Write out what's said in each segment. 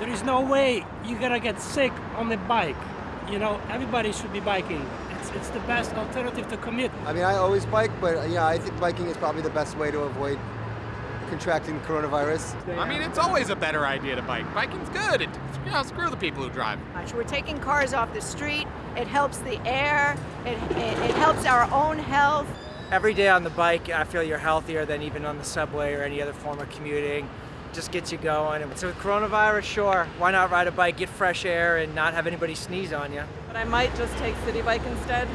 There is no way you're gonna get sick on the bike. You know, everybody should be biking. It's, it's the best alternative to commute. I mean, I always bike, but uh, yeah, I think biking is probably the best way to avoid contracting coronavirus. I mean, it's always a better idea to bike. Biking's good. It, you know, screw the people who drive. We're taking cars off the street. It helps the air. It, it, it helps our own health. Every day on the bike, I feel you're healthier than even on the subway or any other form of commuting. Just gets you going. So with coronavirus, sure, why not ride a bike, get fresh air, and not have anybody sneeze on you? But I might just take Citi Bike instead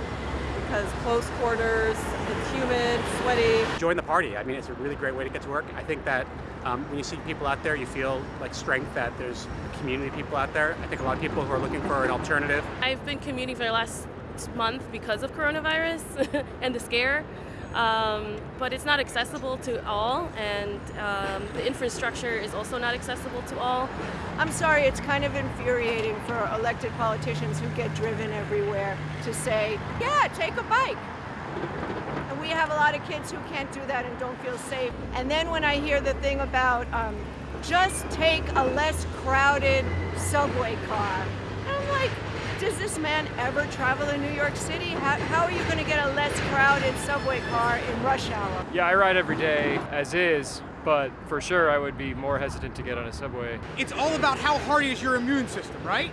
because close quarters, it's humid, sweaty. Join the party. I mean, it's a really great way to get to work. I think that um, when you see people out there, you feel like strength that there's community people out there. I think a lot of people who are looking for an alternative. I've been commuting for the last month because of coronavirus and the scare. Um, but it's not accessible to all, and um, the infrastructure is also not accessible to all. I'm sorry, it's kind of infuriating for elected politicians who get driven everywhere to say, yeah, take a bike. And we have a lot of kids who can't do that and don't feel safe. And then when I hear the thing about um, just take a less crowded subway car, I'm like, does this man ever travel in New York City? How, how are you going to get a crowded subway car in rush hour? Yeah, I ride every day as is, but for sure I would be more hesitant to get on a subway. It's all about how hardy is your immune system, right?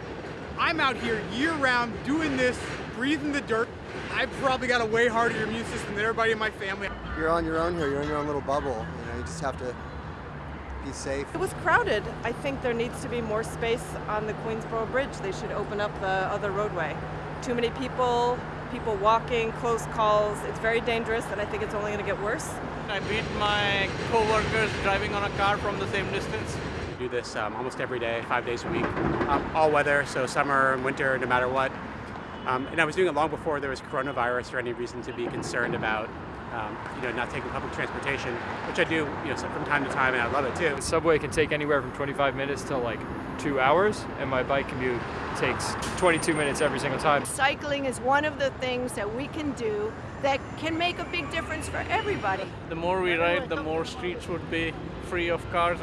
I'm out here year round doing this, breathing the dirt. I've probably got a way harder immune system than everybody in my family. You're on your own here. You're in your own little bubble. You know, you just have to be safe. It was crowded. I think there needs to be more space on the Queensboro Bridge. They should open up the other roadway. Too many people, people walking, close calls. It's very dangerous and I think it's only going to get worse. I beat my co-workers driving on a car from the same distance. We do this um, almost every day, five days a week, um, all weather, so summer, and winter, no matter what. Um, and I was doing it long before there was coronavirus or any reason to be concerned about um, you know, not taking public transportation, which I do, you know, from time to time, and I love it too. The subway can take anywhere from 25 minutes to like two hours, and my bike commute takes 22 minutes every single time. Cycling is one of the things that we can do that can make a big difference for everybody. The more we ride, the more streets would be free of cars.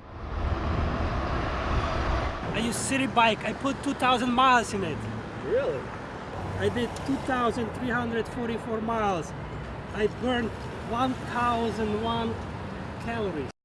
I use Citi Bike. I put 2,000 miles in it. Really? I did 2,344 miles. I burned 1,001 calories.